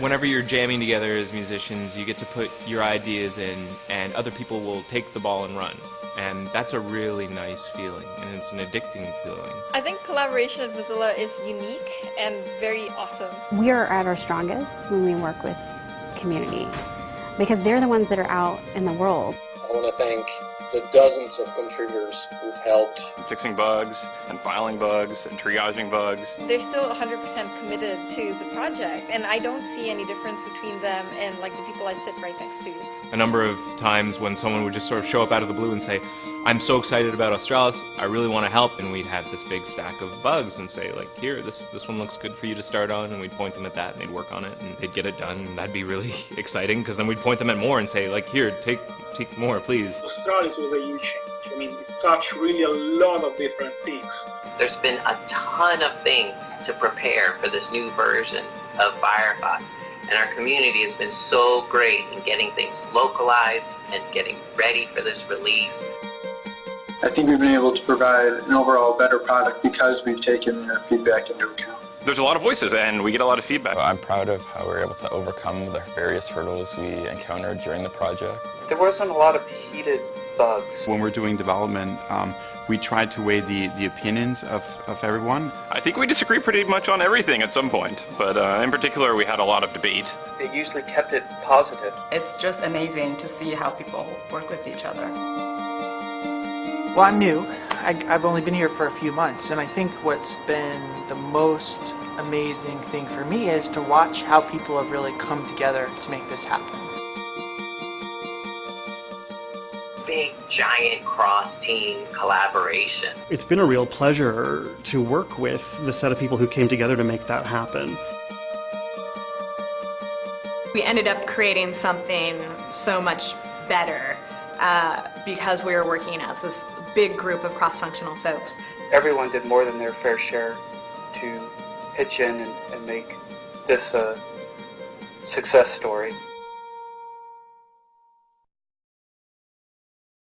Whenever you're jamming together as musicians, you get to put your ideas in, and other people will take the ball and run. And that's a really nice feeling, and it's an addicting feeling. I think collaboration at Mozilla is unique and very awesome. We are at our strongest when we work with community because they're the ones that are out in the world. I want to thank the dozens of contributors who've helped. Fixing bugs and filing bugs and triaging bugs. They're still 100% committed to the project and I don't see any difference between them and like the people I sit right next to. A number of times when someone would just sort of show up out of the blue and say, I'm so excited about Australis, I really want to help, and we'd have this big stack of bugs and say, like, here, this this one looks good for you to start on, and we'd point them at that, and they'd work on it, and they'd get it done, and that'd be really exciting, because then we'd point them at more and say, like, here, take, take more, please. Australis was a huge change. I mean, it touched really a lot of different things. There's been a ton of things to prepare for this new version of Firefox. And our community has been so great in getting things localized and getting ready for this release. I think we've been able to provide an overall better product because we've taken their feedback into account. There's a lot of voices and we get a lot of feedback. I'm proud of how we were able to overcome the various hurdles we encountered during the project. There wasn't a lot of heated bugs. When we're doing development, um, we try to weigh the, the opinions of, of everyone. I think we disagree pretty much on everything at some point, but uh, in particular we had a lot of debate. It usually kept it positive. It's just amazing to see how people work with each other. Well, I'm new. I, have only been here for a few months, and I think what's been the most amazing thing for me is to watch how people have really come together to make this happen. Big, giant cross-team collaboration. It's been a real pleasure to work with the set of people who came together to make that happen. We ended up creating something so much better uh, because we were working as this big group of cross-functional folks. Everyone did more than their fair share to pitch in and, and make this a success story.